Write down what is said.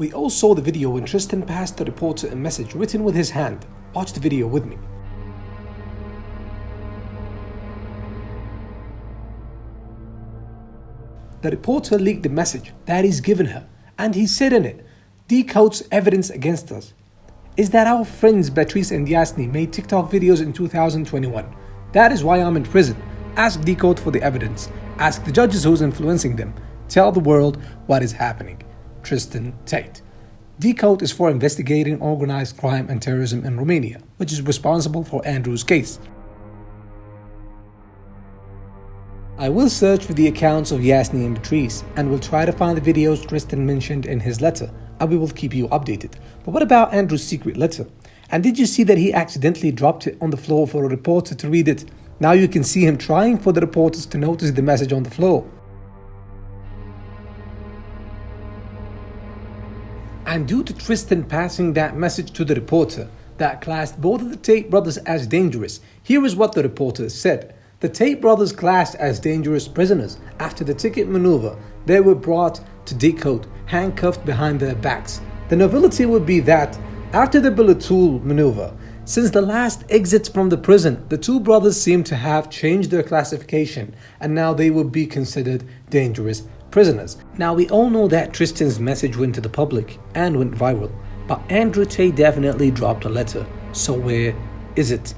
We all saw the video when Tristan passed the reporter a message written with his hand. Watch the video with me. The reporter leaked the message that he's given her, and he said in it, DIICOT's evidence against us. Is that our friends Beatrice and Yasni made TikTok videos in 2021? That is why I'm in prison. Ask DIICOT for the evidence. Ask the judges who's influencing them. Tell the world what is happening. Tristan Tate. DIICOT is for investigating organized crime and terrorism in Romania, which is responsible for Andrew's case. I will search for the accounts of Yasni and Beatrice and will try to find the videos Tristan mentioned in his letter and we will keep you updated. But what about Andrew's secret letter? And did you see that he accidentally dropped it on the floor for a reporter to read it? Now you can see him trying for the reporters to notice the message on the floor. And due to Tristan passing that message to the reporter that classed both of the Tate brothers as dangerous, here is what the reporter said. The Tate brothers classed as dangerous prisoners. After the ticket maneuver, they were brought to DIICOT, handcuffed behind their backs. The novelty would be that, after the bullet tool maneuver, since the last exits from the prison, the two brothers seem to have changed their classification and now they would be considered dangerous prisoners. Now we all know that Tristan's message went to the public and went viral, but Andrew Tate definitely dropped a letter. So where is it?